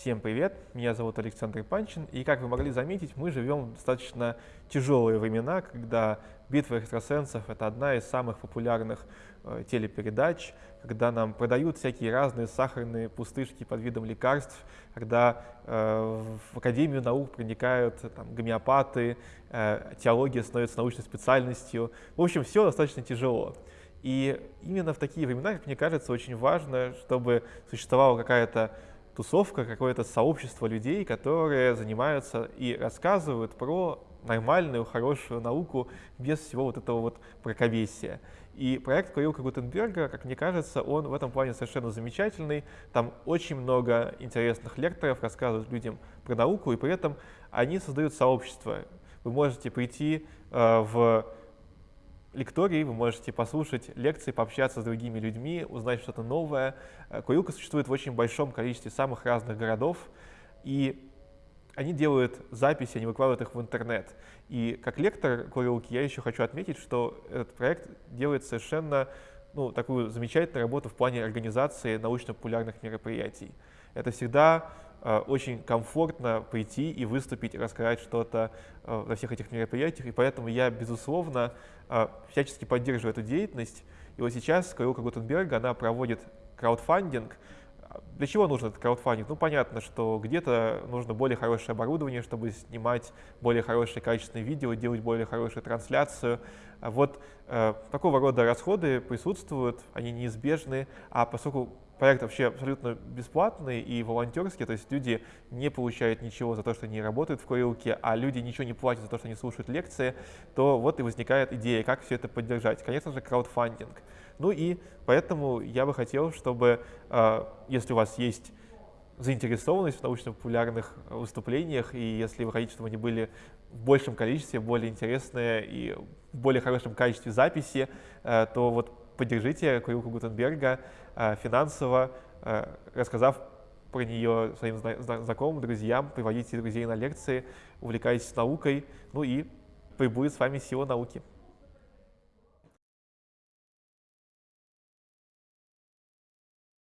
Всем привет, меня зовут Александр Панчин, и как вы могли заметить, мы живем в достаточно тяжелые времена, когда «Битва экстрасенсов» — это одна из самых популярных э, телепередач, когда нам продают всякие разные сахарные пустышки под видом лекарств, когда э, в Академию наук проникают там, гомеопаты, э, теология становится научной специальностью. В общем, все достаточно тяжело. И именно в такие времена, как мне кажется, очень важно, чтобы существовала какая-то тусовка, какое-то сообщество людей, которые занимаются и рассказывают про нормальную, хорошую науку без всего вот этого вот мракобесия. И проект Курилка Гутенберга, как мне кажется, он в этом плане совершенно замечательный. Там очень много интересных лекторов рассказывают людям про науку, и при этом они создают сообщество. Вы можете прийти э, в лектории, вы можете послушать лекции, пообщаться с другими людьми, узнать что-то новое. Э, Курилка существует в очень большом количестве самых разных городов, и они делают записи, они выкладывают их в интернет. И как лектор Курилки я еще хочу отметить, что этот проект делает совершенно ну, такую замечательную работу в плане организации научно-популярных мероприятий. Это всегда очень комфортно прийти и выступить, рассказать что-то э, на всех этих мероприятиях, и поэтому я, безусловно, э, всячески поддерживаю эту деятельность. И вот сейчас Курилка Гутенберга, она проводит краудфандинг, для чего нужен этот краудфандинг? Ну, понятно, что где-то нужно более хорошее оборудование, чтобы снимать более хорошее качественное видео, делать более хорошую трансляцию. Вот э, такого рода расходы присутствуют, они неизбежны, а поскольку проект вообще абсолютно бесплатный и волонтерский, то есть люди не получают ничего за то, что они работают в курилке, а люди ничего не платят за то, что они слушают лекции, то вот и возникает идея, как все это поддержать. Конечно же, краудфандинг. Ну и поэтому я бы хотел, чтобы, э, если у вас есть заинтересованность в научно-популярных выступлениях, и если вы хотите, чтобы они были в большем количестве, более интересные и в более хорошем качестве записи, э, то вот поддержите Курилку Гутенберга э, финансово, э, рассказав про нее своим знакомым, друзьям, приводите друзей на лекции, увлекайтесь наукой, ну и прибудет с вами сила науки.